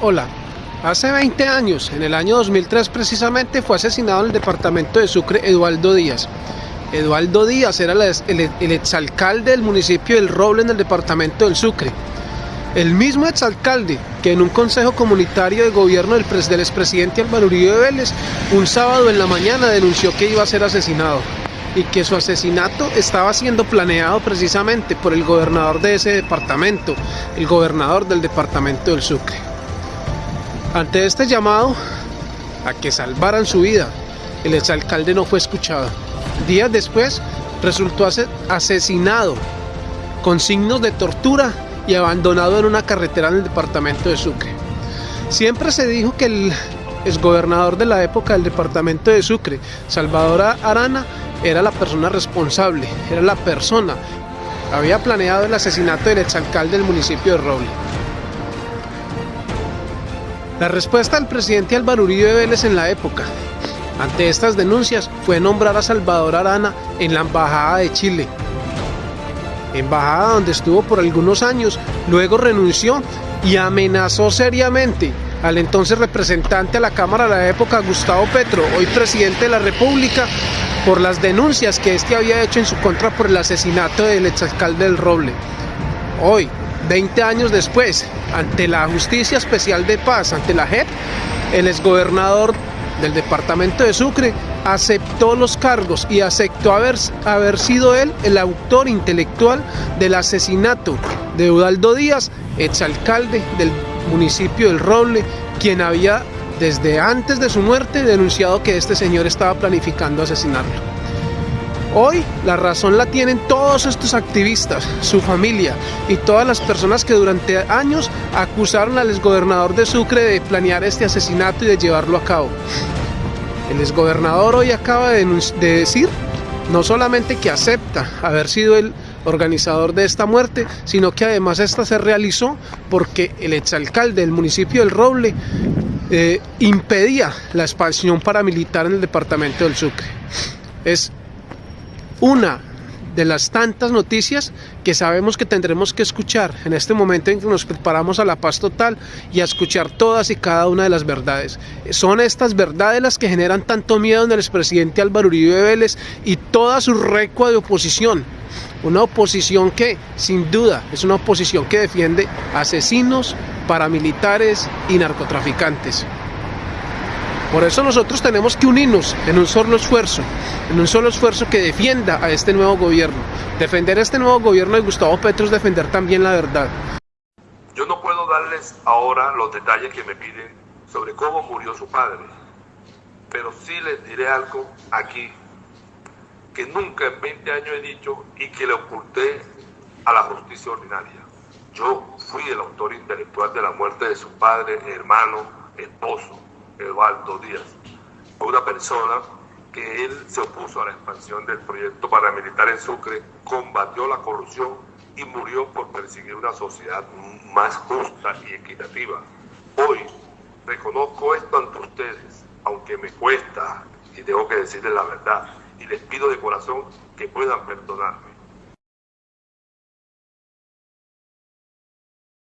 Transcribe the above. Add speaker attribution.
Speaker 1: Hola, hace 20 años, en el año 2003 precisamente, fue asesinado en el departamento de Sucre Eduardo Díaz. Eduardo Díaz era el, exalcalde del municipio del Roble en el departamento del Sucre. El mismo exalcalde que en un consejo comunitario de gobierno del, del expresidente Álvaro Uribe Vélez, un sábado en la mañana denunció que iba a ser asesinado y que su asesinato estaba siendo planeado precisamente por el gobernador de ese departamento, el gobernador del departamento del Sucre. Ante este llamado a que salvaran su vida, el exalcalde no fue escuchado. Días después resultó asesinado con signos de tortura y abandonado en una carretera en el departamento de Sucre. Siempre se dijo que el exgobernador de la época del departamento de Sucre, Salvador Arana, era la persona responsable, era la persona había planeado el asesinato del exalcalde del municipio de Roble. La respuesta del presidente Álvaro Uribe Vélez en la época ante estas denuncias fue nombrar a Salvador Arana en la Embajada de Chile. Embajada donde estuvo por algunos años, luego renunció y amenazó seriamente al entonces representante a la Cámara de la época, Gustavo Petro, hoy presidente de la República, por las denuncias que éste había hecho en su contra por el asesinato del exalcalde del Roble. Hoy, 20 años después, ante la Justicia Especial de Paz, ante la JEP, el exgobernador del departamento de Sucre aceptó los cargos y aceptó haber, haber sido él el autor intelectual del asesinato de Eudaldo Díaz, exalcalde del municipio del Roble, quien había desde antes de su muerte denunciado que este señor estaba planificando asesinarlo. Hoy la razón la tienen todos estos activistas, su familia y todas las personas que durante años acusaron al exgobernador de Sucre de planear este asesinato y de llevarlo a cabo. El exgobernador hoy acaba de, decir no solamente que acepta haber sido el organizador de esta muerte, sino que además esta se realizó porque el exalcalde del municipio del Roble eh, impedía la expansión paramilitar en el departamento del Sucre. Es una de las tantas noticias que sabemos que tendremos que escuchar en este momento en que nos preparamos a la paz total y a escuchar todas y cada una de las verdades. Son estas verdades las que generan tanto miedo en el expresidente Álvaro Uribe Vélez y toda su recua de oposición. Una oposición que, sin duda, es una oposición que defiende asesinos, paramilitares y narcotraficantes. Por eso nosotros tenemos que unirnos en un solo esfuerzo, en un solo esfuerzo que defienda a este nuevo gobierno. Defender a este nuevo gobierno de Gustavo Petro es defender también la verdad.
Speaker 2: Yo no puedo darles ahora los detalles que me piden sobre cómo murió su padre, pero sí les diré algo aquí que nunca en 20 años he dicho y que le oculté a la justicia ordinaria. Yo fui el autor intelectual de la muerte de su padre, hermano, esposo Eduardo Díaz. Una persona que él se opuso a la expansión del proyecto paramilitar en Sucre, combatió la corrupción y murió por perseguir una sociedad más justa y equitativa. Hoy reconozco esto ante ustedes, aunque me cuesta y tengo que decirles la verdad, y les pido de corazón que puedan perdonarme.